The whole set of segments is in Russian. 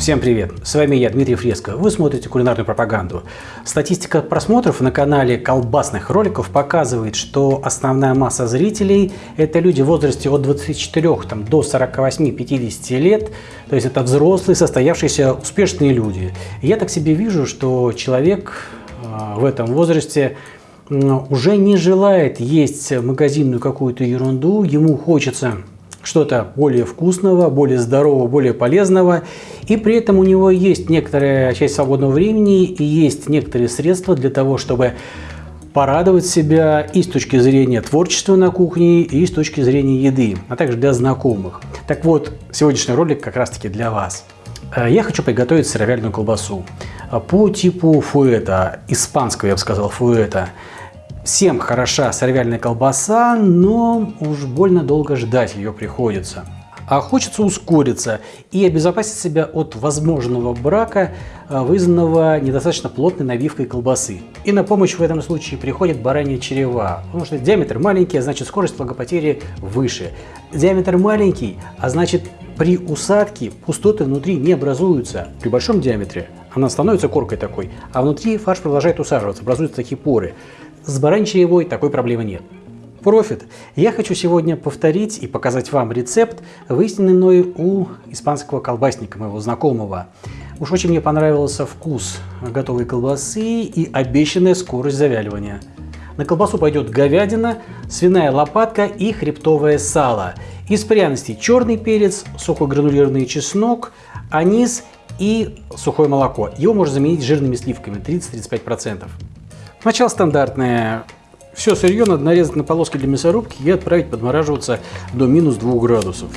Всем привет! С вами я, Дмитрий Фреско. Вы смотрите кулинарную пропаганду. Статистика просмотров на канале колбасных роликов показывает, что основная масса зрителей – это люди в возрасте от 24 там, до 48-50 лет. То есть это взрослые, состоявшиеся, успешные люди. Я так себе вижу, что человек э, в этом возрасте уже не желает есть магазинную какую-то ерунду, ему хочется что-то более вкусного, более здорового, более полезного. И при этом у него есть некоторая часть свободного времени и есть некоторые средства для того, чтобы порадовать себя и с точки зрения творчества на кухне, и с точки зрения еды, а также для знакомых. Так вот, сегодняшний ролик как раз таки для вас. Э, я хочу приготовить сыровяльную колбасу по типу фуэта, испанского, я бы сказал, фуэта. Всем хороша сыровяльная колбаса, но уж больно долго ждать ее приходится. А хочется ускориться и обезопасить себя от возможного брака, а, вызванного недостаточно плотной навивкой колбасы. И на помощь в этом случае приходит баранья черева, потому что диаметр маленький, а значит скорость влагопотери выше. Диаметр маленький, а значит при усадке пустоты внутри не образуются. При большом диаметре она становится коркой такой, а внутри фарш продолжает усаживаться, образуются такие поры. С баранчиевой такой проблемы нет. Профит. Я хочу сегодня повторить и показать вам рецепт, выясненный мной у испанского колбасника, моего знакомого. Уж очень мне понравился вкус готовой колбасы и обещанная скорость завяливания. На колбасу пойдет говядина, свиная лопатка и хребтовое сало. Из пряностей черный перец, сухой гранулированный чеснок, анис и сухое молоко. Его можно заменить жирными сливками 30-35%. Начало стандартное. Все сырье надо нарезать на полоски для мясорубки и отправить подмораживаться до минус 2 градусов.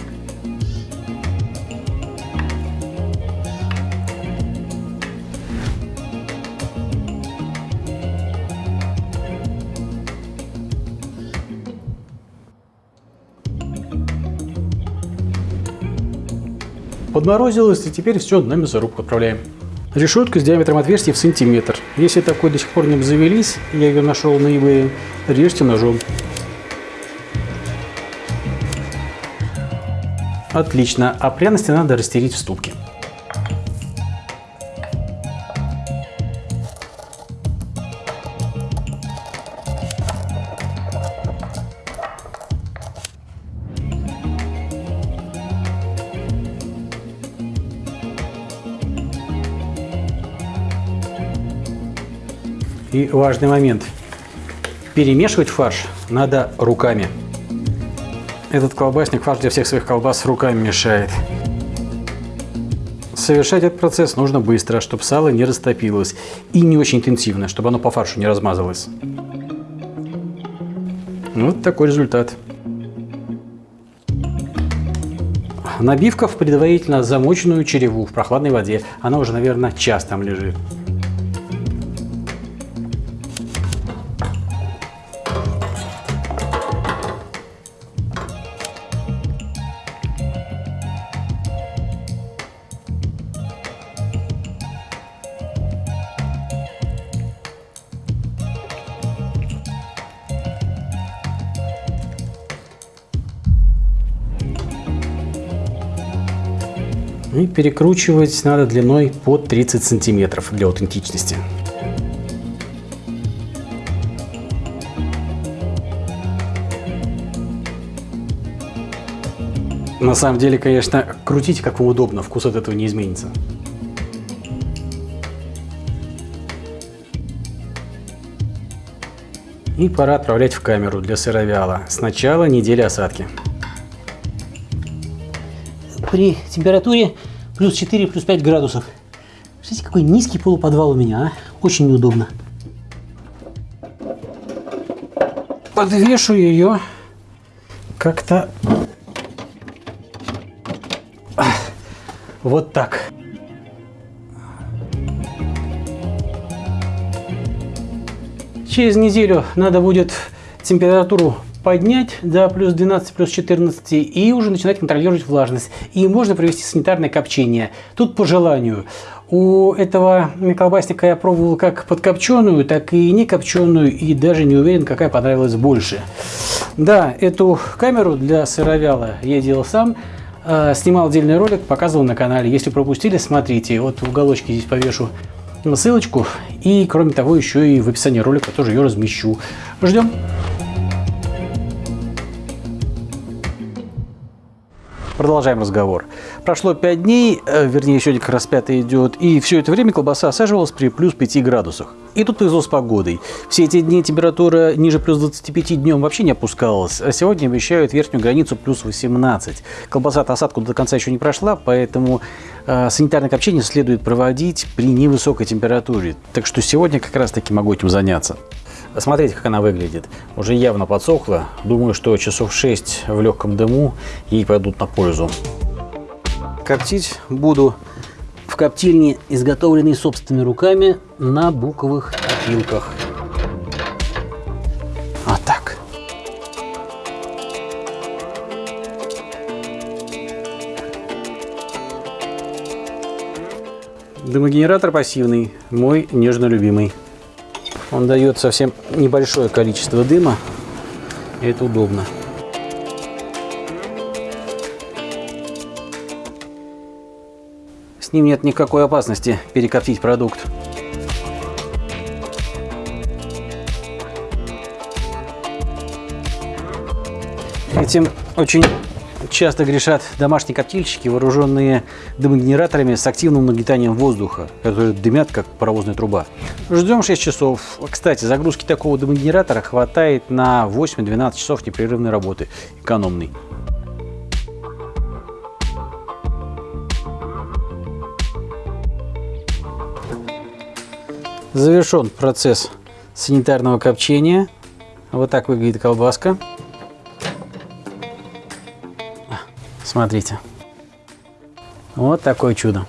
Подморозилось, и теперь все на мясорубку отправляем. Решетка с диаметром отверстия в сантиметр. Если такой до сих пор не обзавелись, я ее нашел на eBay, режьте ножом. Отлично, а пряности надо растереть в ступке. И важный момент. Перемешивать фарш надо руками. Этот колбасник фарш для всех своих колбас руками мешает. Совершать этот процесс нужно быстро, чтобы сало не растопилось. И не очень интенсивно, чтобы оно по фаршу не размазалось. Вот такой результат. Набивка в предварительно замоченную череву в прохладной воде. Она уже, наверное, час там лежит. И перекручивать надо длиной под 30 сантиметров для аутентичности. На самом деле, конечно, крутите как вам удобно, вкус от этого не изменится. И пора отправлять в камеру для сыровяла. Сначала неделя осадки при температуре плюс 4, плюс 5 градусов. Смотрите, какой низкий полуподвал у меня, а? Очень неудобно. Подвешу ее как-то вот так. Через неделю надо будет температуру поднять до плюс 12, плюс 14 и уже начинать контролировать влажность. И можно провести санитарное копчение. Тут по желанию. У этого колбасника я пробовал как подкопченую, так и не копченую, и даже не уверен, какая понравилась больше. Да, эту камеру для сыровяла я делал сам. Э, снимал отдельный ролик, показывал на канале. Если пропустили, смотрите. Вот в уголочке здесь повешу ссылочку. И кроме того, еще и в описании ролика тоже ее размещу. Ждем. Продолжаем разговор. Прошло 5 дней, э, вернее, сегодня как раз 5 идет, и все это время колбаса осаживалась при плюс 5 градусах. И тут повезло с погодой. Все эти дни температура ниже плюс 25 днем вообще не опускалась, а сегодня обещают верхнюю границу плюс 18. Колбаса-то осадку до конца еще не прошла, поэтому э, санитарное копчение следует проводить при невысокой температуре. Так что сегодня как раз таки могу этим заняться. Смотрите, как она выглядит. Уже явно подсохла. Думаю, что часов 6 в легком дыму ей пойдут на пользу. Коптить буду в коптильне, изготовленной собственными руками на буковых опилках. Вот так. Дымогенератор пассивный, мой нежно любимый. Он дает совсем небольшое количество дыма, и это удобно. С ним нет никакой опасности перекоптить продукт. Этим очень часто грешат домашние коптильщики, вооруженные дымогенераторами с активным нагнетанием воздуха, которые дымят, как паровозная труба. Ждем 6 часов. Кстати, загрузки такого дымогенератора хватает на 8-12 часов непрерывной работы, экономный. Завершен процесс санитарного копчения. Вот так выглядит колбаска. Смотрите. Вот такое чудо.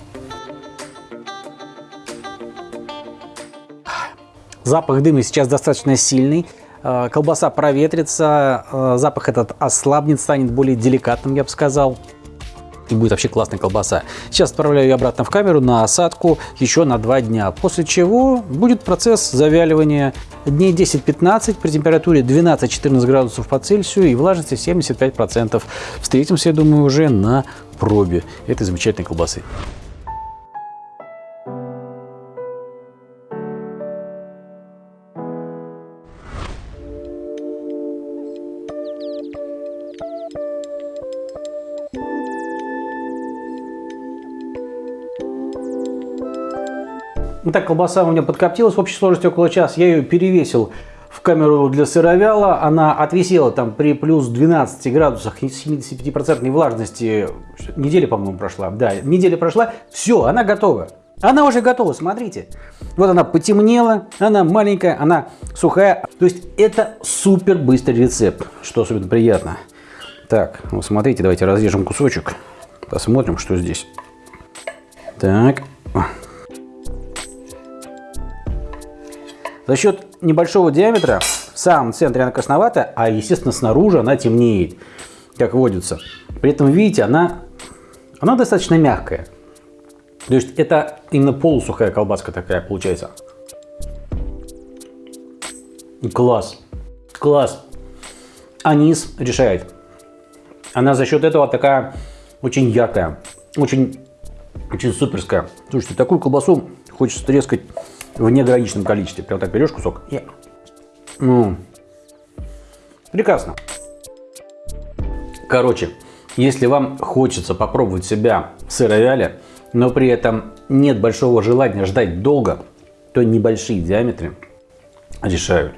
Запах дыма сейчас достаточно сильный. Э, колбаса проветрится, э, запах этот ослабнет, станет более деликатным, я бы сказал. И будет вообще классная колбаса. Сейчас отправляю ее обратно в камеру на осадку еще на 2 дня. После чего будет процесс завяливания дней 10-15 при температуре 12-14 градусов по Цельсию и влажности 75%. Встретимся, я думаю, уже на пробе этой замечательной колбасы. Ну так, колбаса у меня подкоптилась в общей сложности около часа. Я ее перевесил в камеру для сыровяла. Она отвисела там при плюс 12 градусах и 75% влажности. Неделя, по-моему, прошла. Да, неделя прошла. Все, она готова. Она уже готова, смотрите. Вот она потемнела, она маленькая, она сухая. То есть это супер быстрый рецепт, что особенно приятно. Так, вот смотрите, давайте разрежем кусочек. Посмотрим, что здесь. Так. За счет небольшого диаметра в самом центре она красноватая, а естественно снаружи она темнеет, как водится. При этом, видите, она, она достаточно мягкая. То есть это именно полусухая колбаска такая получается. Класс. Класс. Анис решает. Она за счет этого такая очень яркая, очень, очень суперская. Слушайте, такую колбасу хочется трескать в неограниченном количестве. Прям так берешь кусок и... Ну, прекрасно. Короче, если вам хочется попробовать себя в сыровяле, но при этом нет большого желания ждать долго, то небольшие диаметры решают.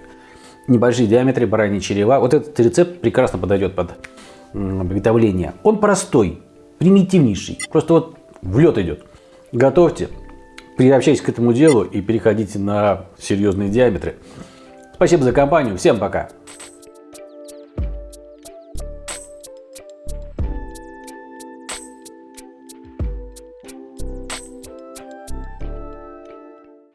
Небольшие диаметры бараньи черева. Вот этот рецепт прекрасно подойдет под приготовление. Он простой, примитивнейший. Просто вот в лед идет. Готовьте, приобщайтесь к этому делу и переходите на серьезные диаметры. Спасибо за компанию. Всем пока.